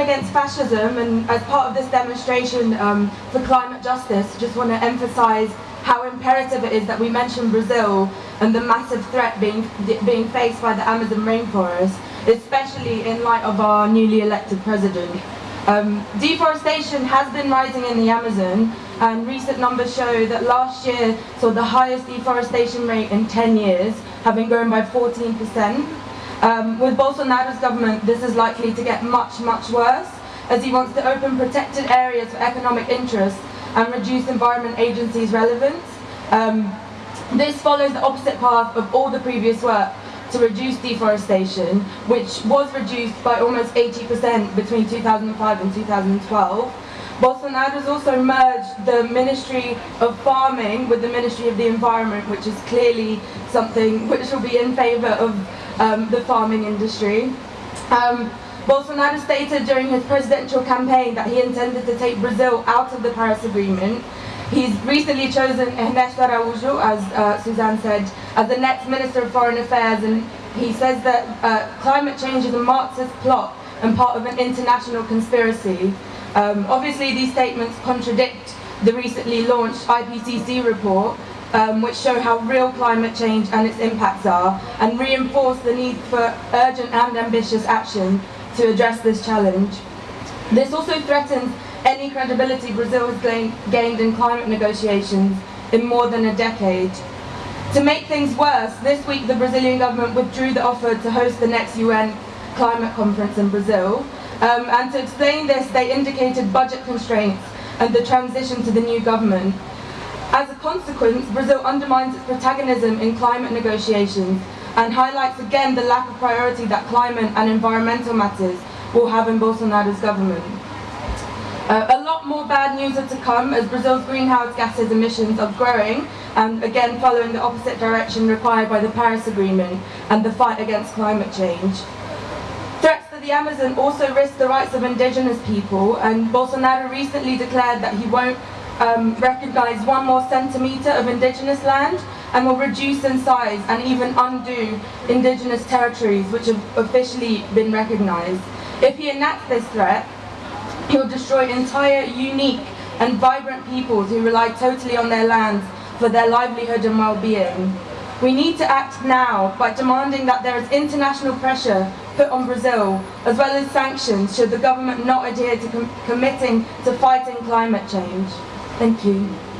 Against Fascism, and as part of this demonstration um, for climate justice, I just want to emphasize how imperative it is that we mention Brazil and the massive threat being, being faced by the Amazon rainforest, especially in light of our newly elected president. Um, deforestation has been rising in the Amazon, and recent numbers show that last year saw the highest deforestation rate in 10 years, having grown by 14%. Um, with Bolsonaro's government, this is likely to get much, much worse, as he wants to open protected areas for economic interests and reduce Environment Agency's relevance. Um, this follows the opposite path of all the previous work to reduce deforestation, which was reduced by almost 80% between 2005 and 2012. Bolsonaro has also merged the Ministry of Farming with the Ministry of the Environment, which is clearly something which will be in favour of um, the farming industry. Um, Bolsonaro stated during his presidential campaign that he intended to take Brazil out of the Paris Agreement. He's recently chosen Ernesto Araújo, as uh, Suzanne said, as the next Minister of Foreign Affairs, and he says that uh, climate change is a Marxist plot and part of an international conspiracy. Um, obviously, these statements contradict the recently launched IPCC report, um, which show how real climate change and its impacts are, and reinforce the need for urgent and ambitious action to address this challenge. This also threatens any credibility Brazil has gained in climate negotiations in more than a decade. To make things worse, this week the Brazilian government withdrew the offer to host the next UN climate conference in Brazil. Um, and to explain this, they indicated budget constraints and the transition to the new government. Consequence, Brazil undermines its protagonism in climate negotiations and highlights again the lack of priority that climate and environmental matters will have in Bolsonaro's government. Uh, a lot more bad news are to come as Brazil's greenhouse gases emissions are growing and again following the opposite direction required by the Paris Agreement and the fight against climate change. Threats to the Amazon also risk the rights of indigenous people and Bolsonaro recently declared that he won't um, recognise one more centimetre of indigenous land and will reduce in size and even undo indigenous territories which have officially been recognised. If he enacts this threat, he will destroy entire unique and vibrant peoples who rely totally on their lands for their livelihood and well-being. We need to act now by demanding that there is international pressure put on Brazil, as well as sanctions should the government not adhere to com committing to fighting climate change. Thank you.